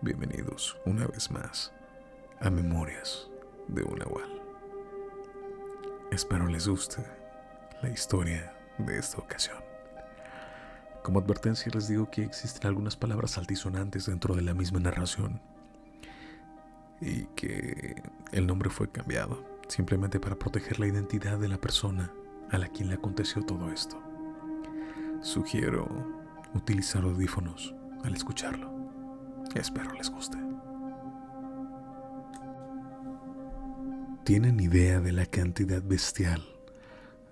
bienvenidos una vez más a Memorias de un Nahual. Espero les guste la historia de esta ocasión. Como advertencia les digo que existen algunas palabras altisonantes dentro de la misma narración y que el nombre fue cambiado simplemente para proteger la identidad de la persona a la quien le aconteció todo esto. Sugiero utilizar audífonos al escucharlo. Espero les guste. ¿Tienen idea de la cantidad bestial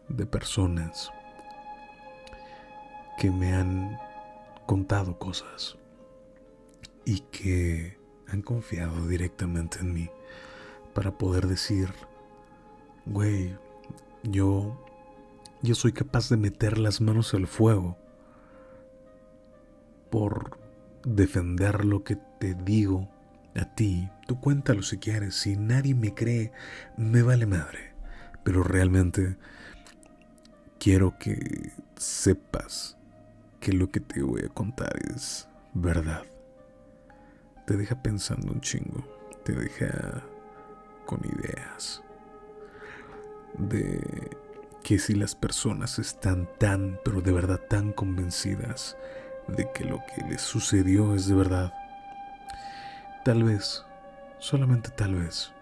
de personas que me han contado cosas y que han confiado directamente en mí para poder decir, güey, yo, yo soy capaz de meter las manos al fuego por defender lo que te digo a ti. Tú cuéntalo si quieres. Si nadie me cree, me vale madre. Pero realmente quiero que sepas que lo que te voy a contar es verdad. Te deja pensando un chingo. Te deja con ideas de que si las personas están tan, pero de verdad tan convencidas de que lo que les sucedió es de verdad, tal vez, solamente tal vez,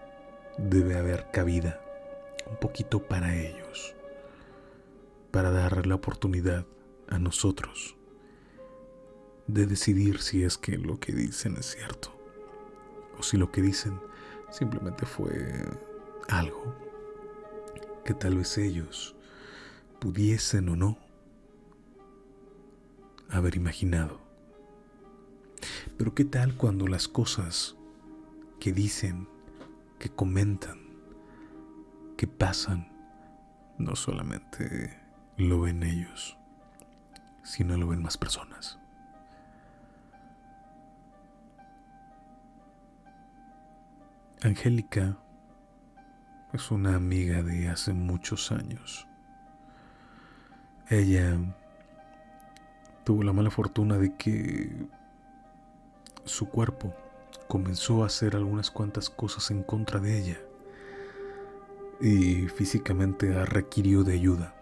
debe haber cabida un poquito para ellos, para darle la oportunidad a nosotros de decidir si es que lo que dicen es cierto o si lo que dicen simplemente fue algo que tal vez ellos pudiesen o no haber imaginado. Pero ¿qué tal cuando las cosas que dicen, que comentan, que pasan, no solamente lo ven ellos, sino lo ven más personas? Angélica es una amiga de hace muchos años. Ella tuvo la mala fortuna de que su cuerpo comenzó a hacer algunas cuantas cosas en contra de ella y físicamente requirió de ayuda.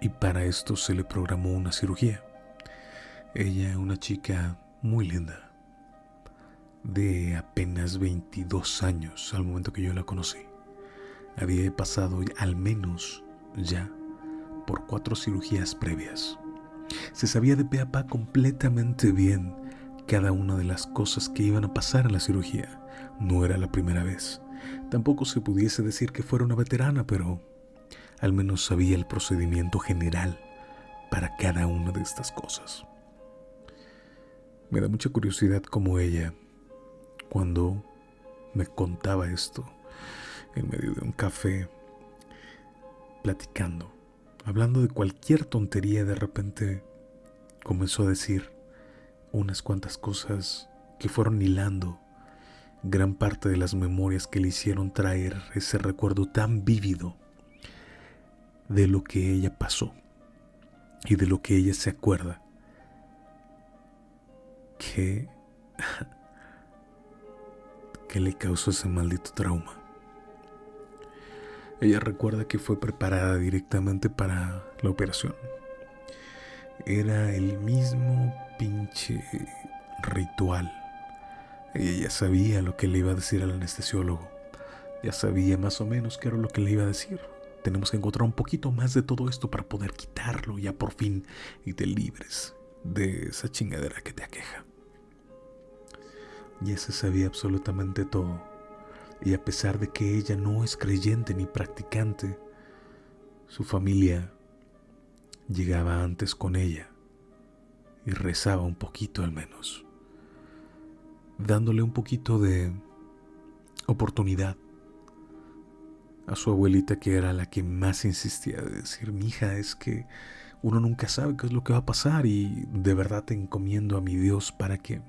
Y para esto se le programó una cirugía. Ella, una chica muy linda, de apenas 22 años al momento que yo la conocí, había pasado al menos ya por cuatro cirugías previas. Se sabía de pe a pa completamente bien cada una de las cosas que iban a pasar en la cirugía. No era la primera vez. Tampoco se pudiese decir que fuera una veterana, pero al menos sabía el procedimiento general para cada una de estas cosas. Me da mucha curiosidad como ella, cuando me contaba esto en medio de un café, platicando, hablando de cualquier tontería, de repente comenzó a decir unas cuantas cosas que fueron hilando gran parte de las memorias que le hicieron traer ese recuerdo tan vívido de lo que ella pasó y de lo que ella se acuerda que le causó ese maldito trauma. Ella recuerda que fue preparada directamente para la operación. Era el mismo pinche ritual. Ella ya sabía lo que le iba a decir al anestesiólogo. Ya sabía más o menos qué era lo que le iba a decir. Tenemos que encontrar un poquito más de todo esto para poder quitarlo ya por fin y te libres de esa chingadera que te aqueja. Ya se sabía absolutamente todo y a pesar de que ella no es creyente ni practicante, su familia llegaba antes con ella y rezaba un poquito al menos, dándole un poquito de oportunidad a su abuelita que era la que más insistía de decir, hija, es que uno nunca sabe qué es lo que va a pasar y de verdad te encomiendo a mi Dios para que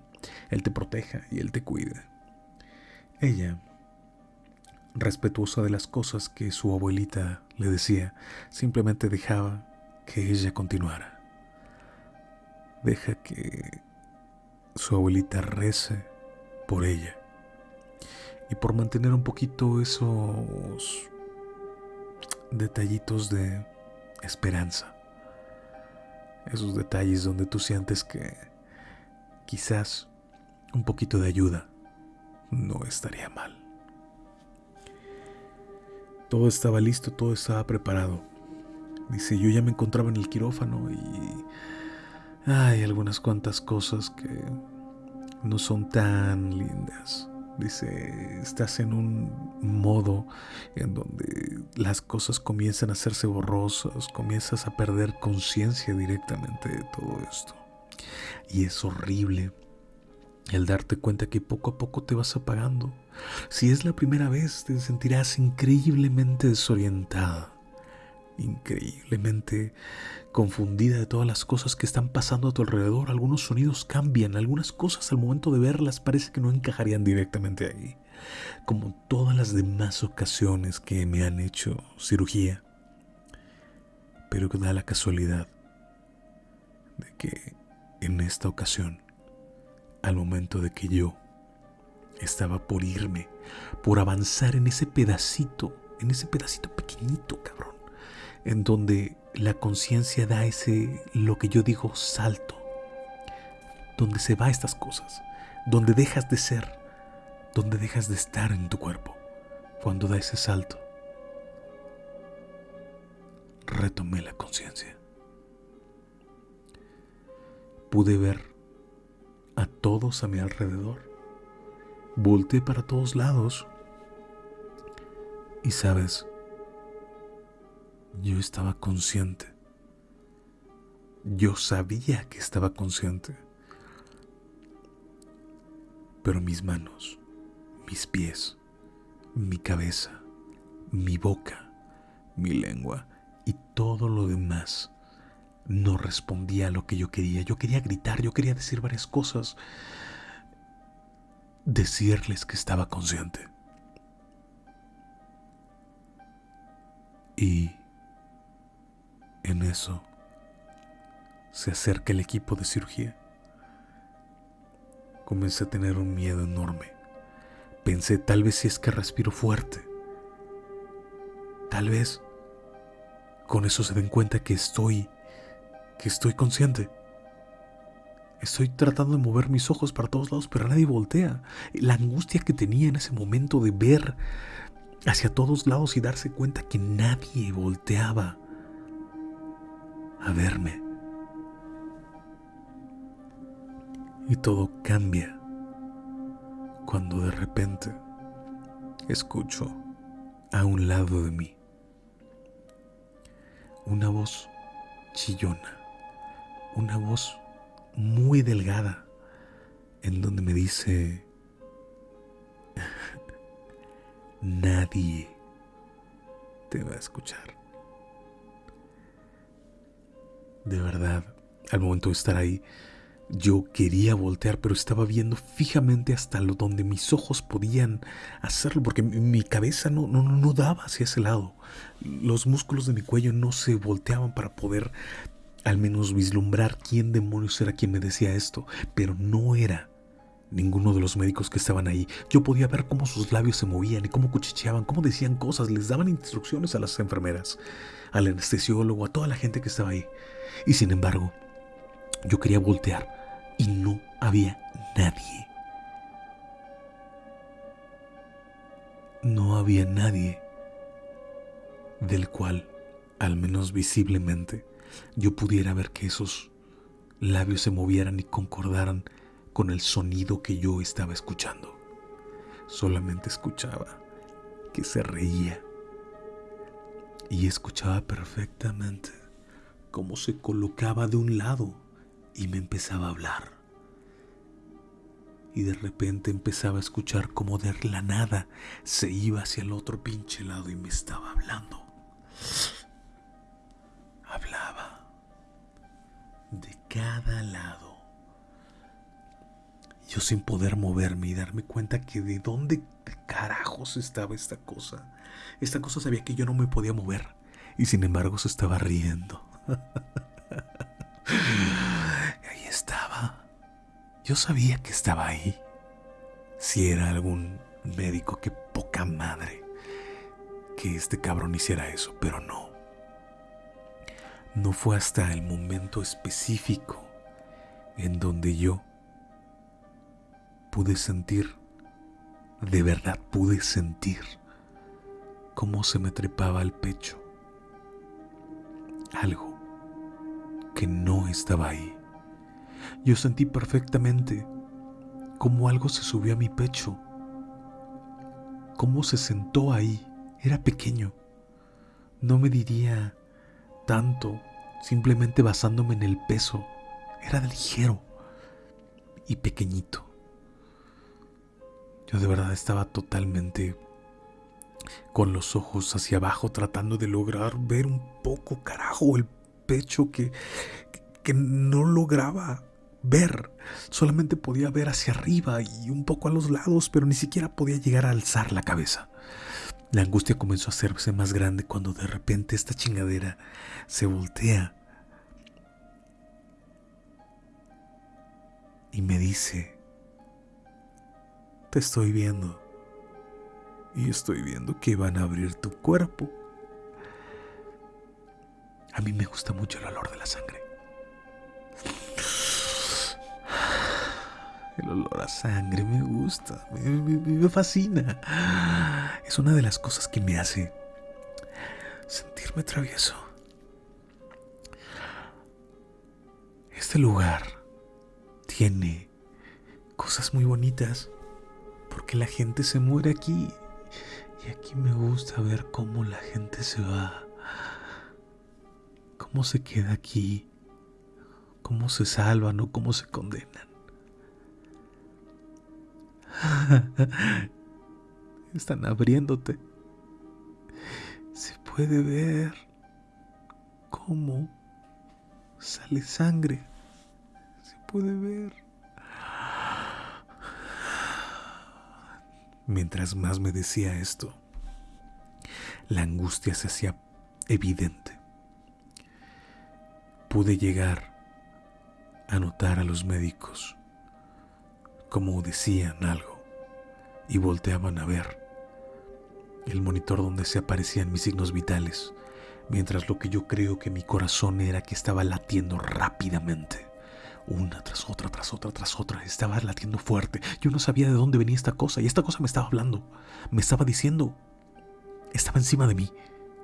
Él te proteja y Él te cuide. Ella respetuosa de las cosas que su abuelita le decía, simplemente dejaba que ella continuara. Deja que su abuelita rece por ella y por mantener un poquito esos detallitos de esperanza. Esos detalles donde tú sientes que quizás un poquito de ayuda no estaría mal. Todo estaba listo, todo estaba preparado. Dice, yo ya me encontraba en el quirófano y hay algunas cuantas cosas que no son tan lindas. Dice, estás en un modo en donde las cosas comienzan a hacerse borrosas, comienzas a perder conciencia directamente de todo esto. Y es horrible el darte cuenta que poco a poco te vas apagando. Si es la primera vez, te sentirás increíblemente desorientada, increíblemente confundida de todas las cosas que están pasando a tu alrededor. Algunos sonidos cambian, algunas cosas al momento de verlas parece que no encajarían directamente ahí. Como todas las demás ocasiones que me han hecho cirugía. Pero da la casualidad de que en esta ocasión, al momento de que yo estaba por irme, por avanzar en ese pedacito, en ese pedacito pequeñito, cabrón, en donde la conciencia da ese, lo que yo digo, salto, donde se va estas cosas, donde dejas de ser, donde dejas de estar en tu cuerpo, cuando da ese salto. Retomé la conciencia. Pude ver todos a mi alrededor. Volté para todos lados. Y sabes, yo estaba consciente. Yo sabía que estaba consciente. Pero mis manos, mis pies, mi cabeza, mi boca, mi lengua y todo lo demás no respondía a lo que yo quería. Yo quería gritar, yo quería decir varias cosas. Decirles que estaba consciente. Y en eso se acerca el equipo de cirugía. Comencé a tener un miedo enorme. Pensé, tal vez si es que respiro fuerte. Tal vez con eso se den cuenta que estoy, que estoy consciente. Estoy tratando de mover mis ojos para todos lados, pero nadie voltea. La angustia que tenía en ese momento de ver hacia todos lados y darse cuenta que nadie volteaba a verme. Y todo cambia cuando de repente escucho a un lado de mí una voz chillona, una voz muy delgada, en donde me dice, nadie te va a escuchar. De verdad, al momento de estar ahí, yo quería voltear, pero estaba viendo fijamente hasta lo donde mis ojos podían hacerlo, porque mi cabeza no, no, no daba hacia ese lado. Los músculos de mi cuello no se volteaban para poder al menos vislumbrar quién demonios era quien me decía esto, pero no era ninguno de los médicos que estaban ahí. Yo podía ver cómo sus labios se movían y cómo cuchicheaban, cómo decían cosas, les daban instrucciones a las enfermeras, al anestesiólogo, a toda la gente que estaba ahí. Y sin embargo, yo quería voltear y no había nadie. No había nadie del cual, al menos visiblemente, yo pudiera ver que esos labios se movieran y concordaran con el sonido que yo estaba escuchando. Solamente escuchaba que se reía y escuchaba perfectamente cómo se colocaba de un lado y me empezaba a hablar. Y de repente empezaba a escuchar como de la nada se iba hacia el otro pinche lado y me estaba hablando. Cada lado. Yo sin poder moverme y darme cuenta que de dónde carajos estaba esta cosa. Esta cosa sabía que yo no me podía mover y sin embargo se estaba riendo. Yo sabía que estaba ahí. Si era algún médico, que poca madre que este cabrón hiciera eso, pero no. No fue hasta el momento específico en donde yo pude sentir, de verdad pude sentir cómo se me trepaba al pecho. Algo que no estaba ahí. Yo sentí perfectamente cómo algo se subió a mi pecho, cómo se sentó ahí. Era pequeño. No me diría tanto simplemente basándome en el peso. Era ligero y pequeñito. Yo de verdad estaba totalmente con los ojos hacia abajo tratando de lograr ver un poco, carajo, el pecho que, que no lograba ver. Solamente podía ver hacia arriba y un poco a los lados, pero ni siquiera podía llegar a alzar la cabeza. La angustia comenzó a hacerse más grande cuando de repente esta chingadera se voltea y me dice, te estoy viendo y estoy viendo que van a abrir tu cuerpo. A mí me gusta mucho el olor de la sangre. El olor a sangre me gusta, me, fascina. Es una de las cosas que me hace sentirme travieso. Este lugar tiene cosas muy bonitas porque la gente se muere aquí y aquí me gusta ver cómo la gente se va, cómo se queda aquí, cómo se salvan o cómo se condenan. Están abriéndote. Se puede ver cómo sale sangre. Se puede ver. Mientras más me decía esto, la angustia se hacía evidente. Pude llegar a notar a los médicos como decían algo y volteaban a ver el monitor donde se aparecían mis signos vitales, mientras lo que yo creo que mi corazón era que estaba latiendo rápidamente. Una tras otra, tras otra, tras otra. Estaba latiendo fuerte. Yo no sabía de dónde venía esta cosa. Y esta cosa me estaba hablando. Me estaba diciendo. Estaba encima de mí.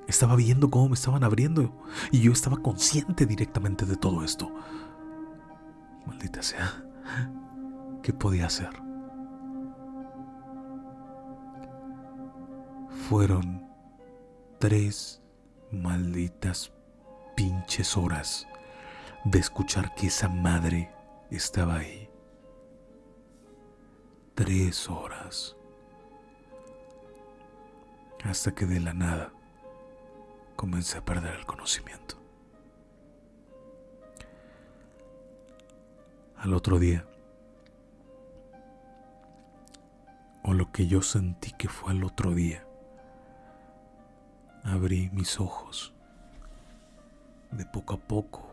Estaba viendo cómo me estaban abriendo. Y yo estaba consciente directamente de todo esto. Maldita sea. ¿Qué podía hacer? Fueron tres malditas pinches horas de escuchar que esa madre estaba ahí. Tres horas. Hasta que de la nada comencé a perder el conocimiento. Al otro día, o lo que yo sentí que fue al otro día. Abrí mis ojos de poco a poco,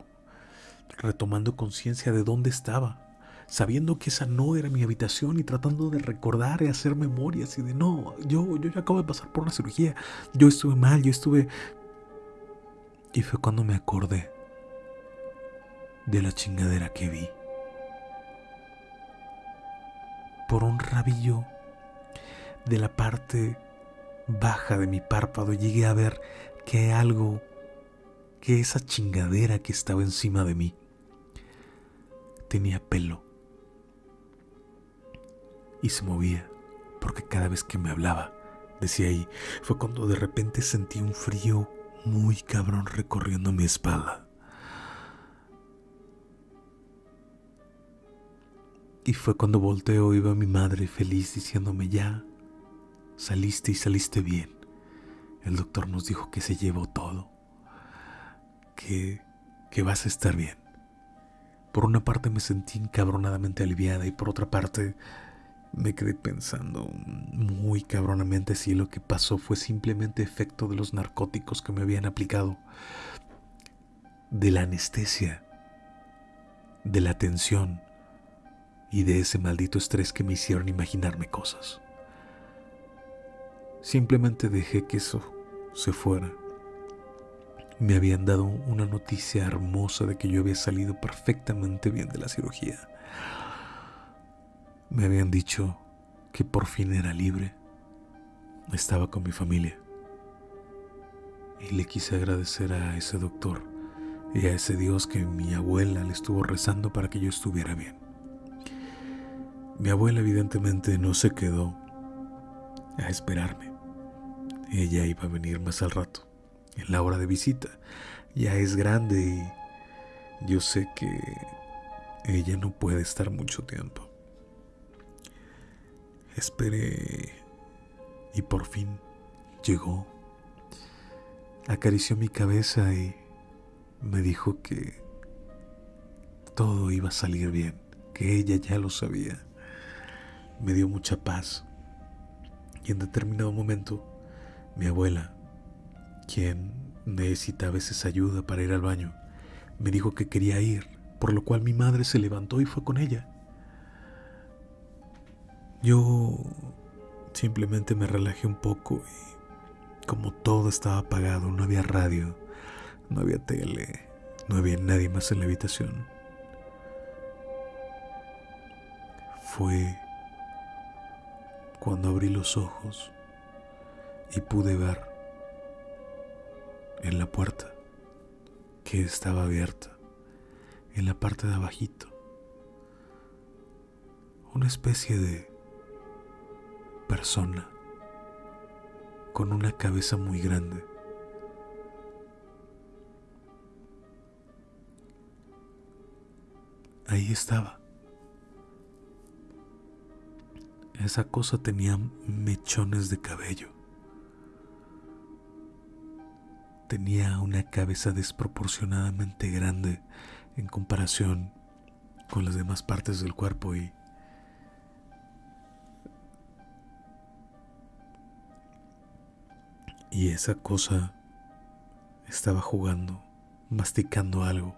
retomando conciencia de dónde estaba, sabiendo que esa no era mi habitación y tratando de recordar y hacer memorias y de no, yo, yo ya acabo de pasar por una cirugía, yo estuve mal, yo estuve... Y fue cuando me acordé de la chingadera que vi. Por un rabillo de la parte baja de mi párpado llegué a ver que algo, que esa chingadera que estaba encima de mí tenía pelo y se movía porque cada vez que me hablaba, decía ahí, fue cuando de repente sentí un frío muy cabrón recorriendo mi espalda. Y fue cuando volteo y veo a mi madre feliz diciéndome ya, saliste y saliste bien. El doctor nos dijo que se llevó todo, que, que vas a estar bien. Por una parte me sentí encabronadamente aliviada y por otra parte me quedé pensando muy cabronamente si lo que pasó fue simplemente efecto de los narcóticos que me habían aplicado, de la anestesia, de la tensión y de ese maldito estrés que me hicieron imaginarme cosas. Simplemente dejé que eso se fuera. Me habían dado una noticia hermosa de que yo había salido perfectamente bien de la cirugía. Me habían dicho que por fin era libre. Estaba con mi familia. Y le quise agradecer a ese doctor y a ese Dios que mi abuela le estuvo rezando para que yo estuviera bien. Mi abuela evidentemente no se quedó a esperarme. Ella iba a venir más al rato, en la hora de visita. Ya es grande y yo sé que ella no puede estar mucho tiempo. Esperé y por fin llegó. Acarició mi cabeza y me dijo que todo iba a salir bien, que ella ya lo sabía. Me dio mucha paz. Y en determinado momento, mi abuela, quien necesita a veces ayuda para ir al baño, me dijo que quería ir, por lo cual mi madre se levantó y fue con ella. Yo simplemente me relajé un poco y como todo estaba apagado, no había radio, no había tele, no había nadie más en la habitación. Fue cuando abrí los ojos y pude ver en la puerta que estaba abierta, en la parte de abajito, una especie de persona con una cabeza muy grande. Ahí estaba. Esa cosa tenía mechones de cabello. Tenía una cabeza desproporcionadamente grande en comparación con las demás partes del cuerpo y Y esa cosa estaba jugando, masticando algo.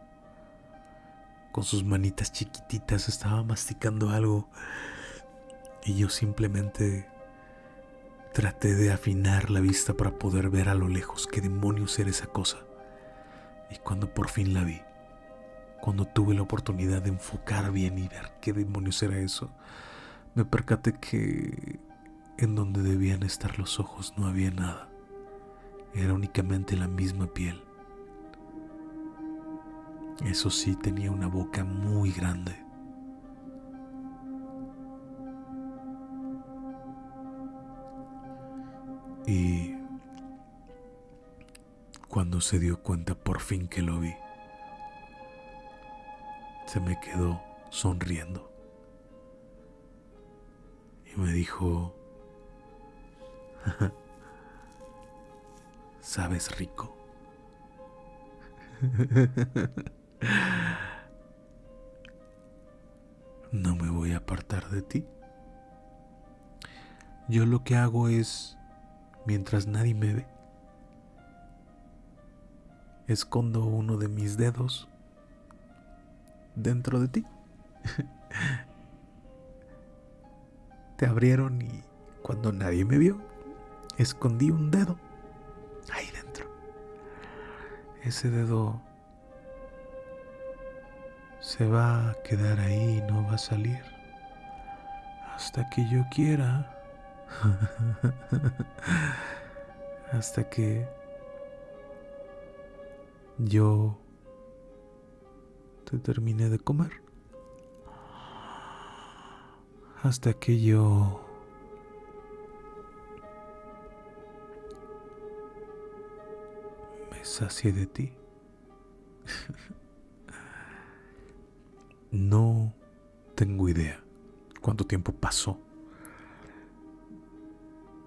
Con sus manitas chiquititas estaba masticando algo. Y yo simplemente traté de afinar la vista para poder ver a lo lejos qué demonios era esa cosa. Y cuando por fin la vi, cuando tuve la oportunidad de enfocar bien y ver qué demonios era eso, me percaté que en donde debían estar los ojos no había nada era únicamente la misma piel. Eso sí, tenía una boca muy grande. Y cuando se dio cuenta por fin que lo vi, se me quedó sonriendo. Y me dijo, sabes rico. No me voy a apartar de ti. Yo lo que hago es, mientras nadie me ve, escondo uno de mis dedos dentro de ti. Te abrieron y cuando nadie me vio, escondí un dedo ahí dentro. Ese dedo se va a quedar ahí y no va a salir hasta que yo quiera. hasta que yo te termine de comer. Hasta que yo sacie de ti. no tengo idea cuánto tiempo pasó,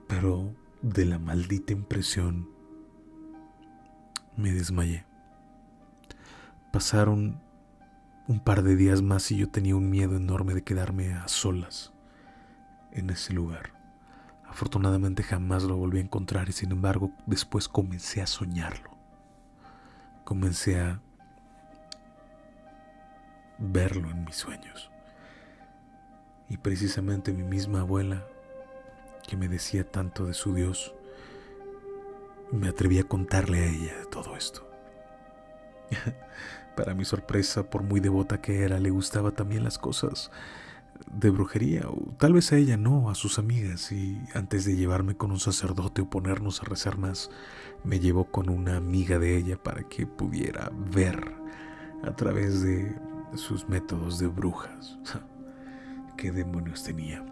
pero de la maldita impresión me desmayé. Pasaron un par de días más y yo tenía un miedo enorme de quedarme a solas en ese lugar. Afortunadamente jamás lo volví a encontrar y sin embargo después comencé a soñarlo comencé a verlo en mis sueños. Y precisamente mi misma abuela, que me decía tanto de su Dios, me atreví a contarle a ella todo esto. Para mi sorpresa, por muy devota que era, le gustaba también las cosas de brujería, o tal vez a ella no, a sus amigas, y antes de llevarme con un sacerdote o ponernos a rezar más, me llevó con una amiga de ella para que pudiera ver a través de sus métodos de brujas. ¿Qué demonios tenía?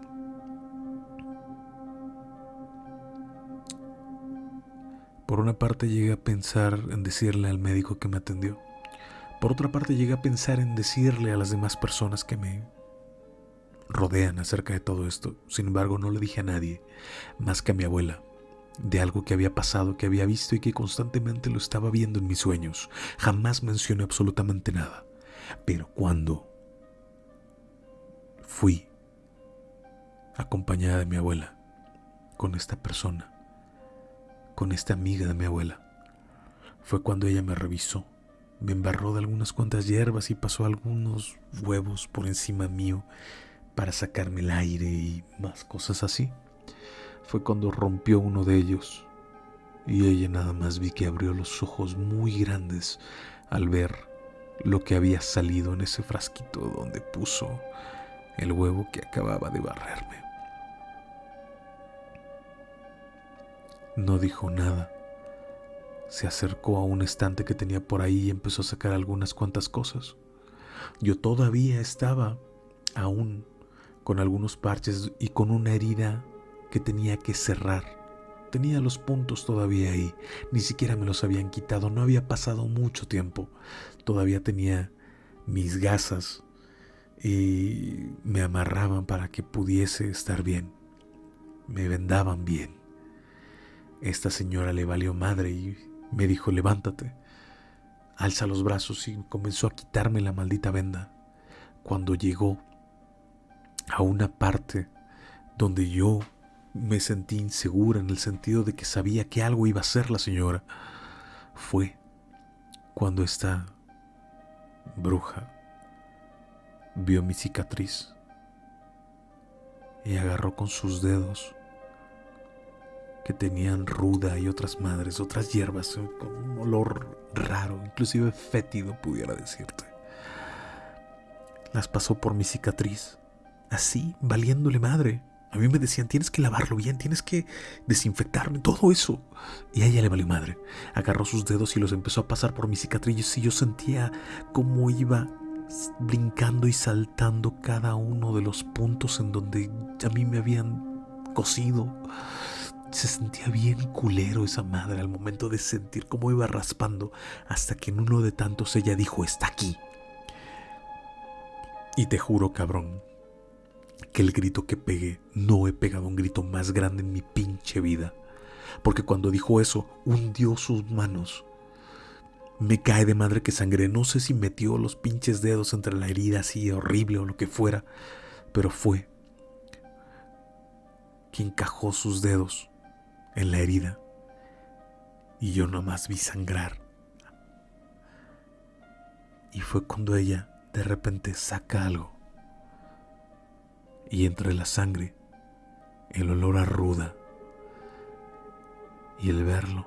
Por una parte llegué a pensar en decirle al médico que me atendió. Por otra parte llegué a pensar en decirle a las demás personas que me rodean acerca de todo esto. Sin embargo, no le dije a nadie, más que a mi abuela, de algo que había pasado, que había visto y que constantemente lo estaba viendo en mis sueños. Jamás mencioné absolutamente nada. Pero cuando fui acompañada de mi abuela con esta persona, con esta amiga de mi abuela. Fue cuando ella me revisó, me embarró de algunas cuantas hierbas y pasó algunos huevos por encima mío para sacarme el aire y más cosas así. Fue cuando rompió uno de ellos y ella nada más vi que abrió los ojos muy grandes al ver lo que había salido en ese frasquito donde puso el huevo que acababa de barrerme. No dijo nada. Se acercó a un estante que tenía por ahí y empezó a sacar algunas cuantas cosas. Yo todavía estaba aún con algunos parches y con una herida que tenía que cerrar. Tenía los puntos todavía ahí, ni siquiera me los habían quitado, no había pasado mucho tiempo. Todavía tenía mis gasas y me amarraban para que pudiese estar bien. Me vendaban bien. Esta señora le valió madre y me dijo, levántate. Alza los brazos y comenzó a quitarme la maldita venda. Cuando llegó a una parte donde yo me sentí insegura en el sentido de que sabía que algo iba a hacer la señora, fue cuando esta bruja vio mi cicatriz y agarró con sus dedos que tenían ruda y otras madres, otras hierbas con un olor raro, inclusive fétido pudiera decirte. Las pasó por mi cicatriz, así, valiéndole madre. A mí me decían, tienes que lavarlo bien, tienes que desinfectarme, todo eso. Y a ella le valió madre. Agarró sus dedos y los empezó a pasar por mis cicatrices y yo sentía cómo iba brincando y saltando cada uno de los puntos en donde a mí me habían cosido. Se sentía bien culero esa madre al momento de sentir cómo iba raspando hasta que en uno de tantos ella dijo, está aquí. Y te juro, cabrón, que el grito que pegué, no he pegado un grito más grande en mi pinche vida. Porque cuando dijo eso, hundió sus manos. Me cae de madre que sangre. No sé si metió los pinches dedos entre la herida así horrible o lo que fuera, pero fue quien cajó sus dedos en la herida y yo nomás vi sangrar. Y fue cuando ella de repente saca algo y entre la sangre el olor a ruda y el verlo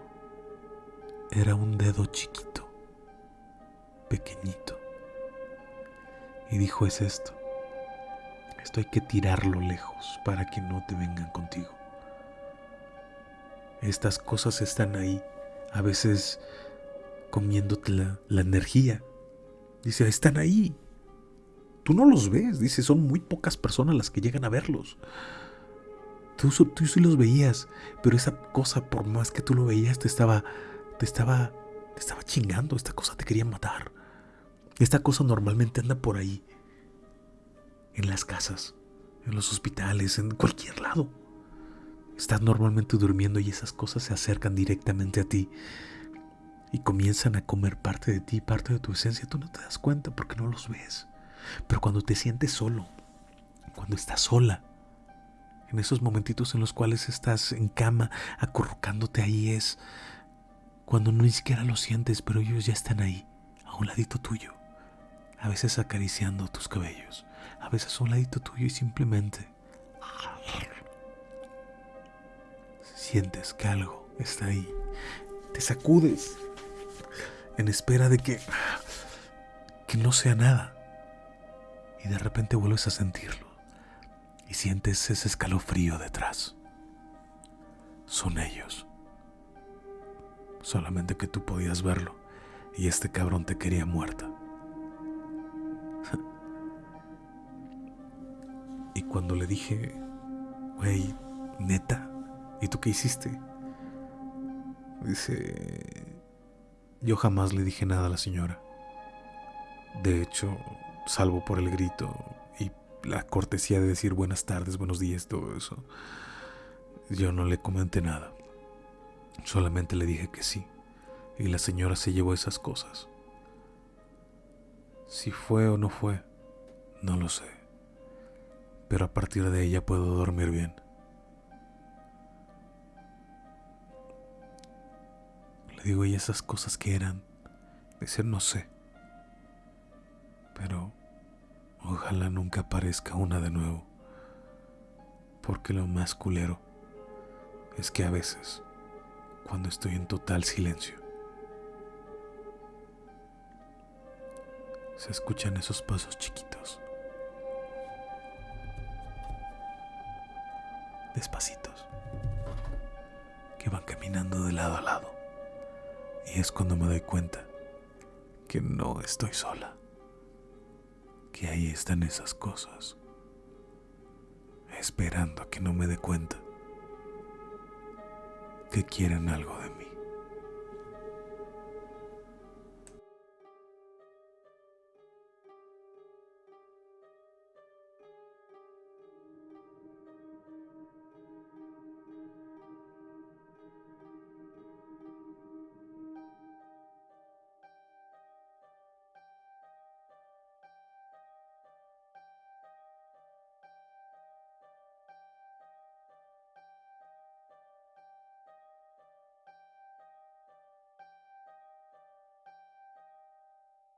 era un dedo chiquito, pequeñito. Y dijo, es esto. Esto hay que tirarlo lejos para que no te vengan contigo. Estas cosas están ahí, a veces comiéndote la, energía. Dice, están ahí. Tú no los ves, dice, son muy pocas personas las que llegan a verlos. Tú, tú sí los veías, pero esa cosa, por más que tú lo veías, te estaba, te estaba, te estaba chingando. Esta cosa te quería matar. Esta cosa normalmente anda por ahí, en las casas, en los hospitales, en cualquier lado. Estás normalmente durmiendo y esas cosas se acercan directamente a ti y comienzan a comer parte de ti, parte de tu esencia. Tú no te das cuenta porque no los ves. Pero cuando te sientes solo, cuando estás sola, en esos momentitos en los cuales estás en cama acurrucándote ahí es cuando no ni siquiera lo sientes, pero ellos ya están ahí, a un ladito tuyo, a veces acariciando tus cabellos, a veces a un ladito tuyo y simplemente sientes que algo está ahí. Te sacudes en espera de que que no sea nada. Y de repente vuelves a sentirlo y sientes ese escalofrío detrás. Son ellos. Solamente que tú podías verlo y este cabrón te quería muerta. y cuando le dije, güey, neta, ¿y tú qué hiciste? Dice, yo jamás le dije nada a la señora. De hecho, salvo por el grito y la cortesía de decir buenas tardes, buenos días, todo eso, yo no le comenté nada. Solamente le dije que sí. Y la señora se llevó esas cosas. Si fue o no fue, no lo sé. Pero a partir de ella puedo dormir bien. Digo, ¿y esas cosas que eran? Dice, no sé. Pero ojalá nunca aparezca una de nuevo. Porque lo más culero es que a veces, cuando estoy en total silencio, se escuchan esos pasos chiquitos. Despacitos. Que van caminando de lado a lado. Y es cuando me doy cuenta que no estoy sola. Que ahí están esas cosas. Esperando a que no me dé cuenta que quieren algo de mí.